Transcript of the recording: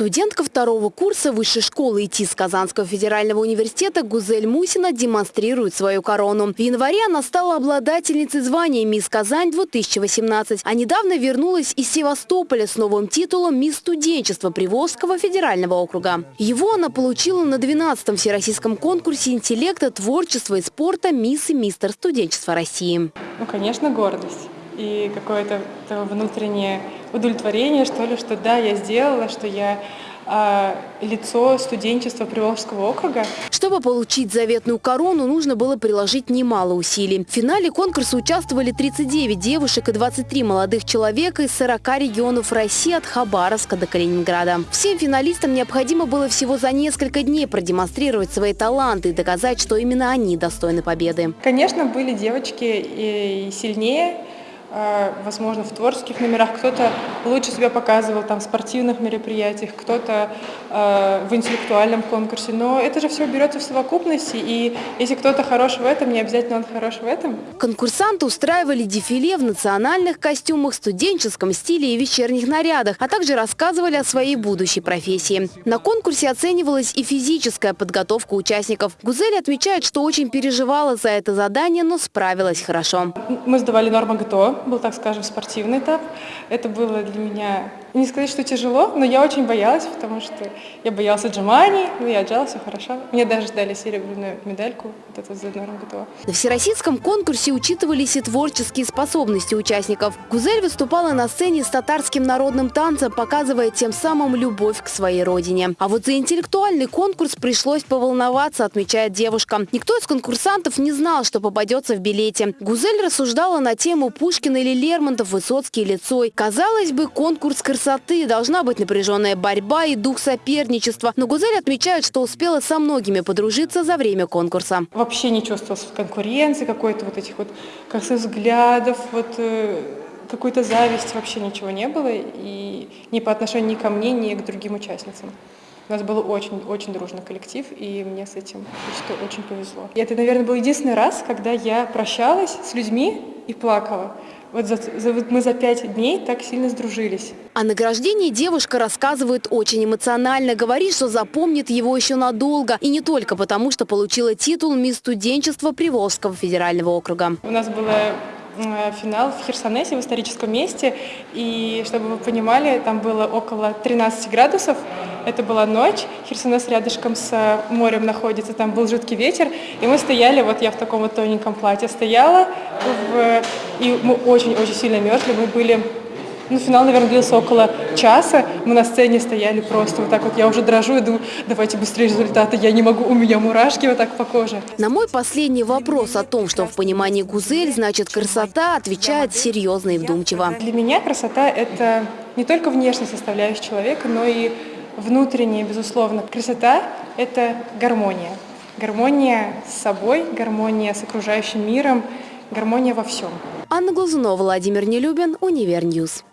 Студентка второго курса высшей школы ИТИС Казанского федерального университета Гузель Мусина демонстрирует свою корону. В январе она стала обладательницей звания «Мисс Казань-2018», а недавно вернулась из Севастополя с новым титулом «Мисс студенчества Приволжского федерального округа». Его она получила на 12-м всероссийском конкурсе интеллекта, творчества и спорта «Мисс и мистер студенчества России». Ну, конечно, гордость и какое-то внутреннее удовлетворение, что ли, что да, я сделала, что я а, лицо студенчества Приволжского округа. Чтобы получить заветную корону, нужно было приложить немало усилий. В финале конкурса участвовали 39 девушек и 23 молодых человека из 40 регионов России от Хабаровска до Калининграда. Всем финалистам необходимо было всего за несколько дней продемонстрировать свои таланты и доказать, что именно они достойны победы. Конечно, были девочки и сильнее, возможно, в творческих номерах, кто-то лучше себя показывал там, в спортивных мероприятиях, кто-то э, в интеллектуальном конкурсе. Но это же все берется в совокупности, и если кто-то хорош в этом, не обязательно он хорош в этом. Конкурсанты устраивали дефиле в национальных костюмах, студенческом стиле и вечерних нарядах, а также рассказывали о своей будущей профессии. На конкурсе оценивалась и физическая подготовка участников. Гузель отмечает, что очень переживала за это задание, но справилась хорошо. Мы сдавали норму ГТО, был, так скажем, спортивный этап. Это было для меня, не сказать, что тяжело, но я очень боялась, потому что я боялась отжиманий, но я отжала, все хорошо. Мне даже дали серебряную медальку, вот эту за норм ГТО. На всероссийском конкурсе учитывались и творческие способности участников. Гузель выступала на сцене с татарским народным танцем, показывая тем самым любовь к своей родине. А вот за интеллектуальный конкурс пришлось поволноваться, отмечает девушка. Никто из конкурсантов не знал, что попадется в билете. Гузель рассуждала на тему Пушкина Пушкин или Лермонтов, Высоцкий или. Казалось бы, конкурс красоты, должна быть напряженная борьба и дух соперничества. Но Гузель отмечает, что успела со многими подружиться за время конкурса. Вообще не чувствовалась конкуренции, какой-то вот этих вот косых взглядов, вот э, какой-то зависти вообще ничего не было. И ни по отношению ни ко мне, ни к другим участницам. У нас был очень-очень дружный коллектив, и мне с этим что очень повезло. И это, наверное, был единственный раз, когда я прощалась с людьми и плакала. Вот, за, за, вот мы за пять дней так сильно сдружились. О награждении девушка рассказывает очень эмоционально. Говорит, что запомнит его еще надолго. И не только потому, что получила титул «Мисс студенчества Приволжского федерального округа». У нас было финал в Херсонесе, в историческом месте. И чтобы вы понимали, там было около 13 градусов. Это была ночь, Херсонес рядышком с морем находится, там был жуткий ветер. И мы стояли, вот я в таком вот тоненьком платье стояла, в, и мы очень-очень сильно мерзли. Мы были ну, финал, наверное, длился около часа. Мы на сцене стояли просто вот так вот. Я уже дрожу и думаю, давайте быстрее результаты. Я не могу, у меня мурашки вот так по коже. На мой последний вопрос о том, что в понимании Гузель значит красота, отвечает серьезно и вдумчиво. Для меня красота – это не только внешняя составляющая человека, но и внутренняя, безусловно. Красота – это гармония. Гармония с собой, гармония с окружающим миром, гармония во всем. Анна Глазунова, Владимир Нелюбин, Универ News.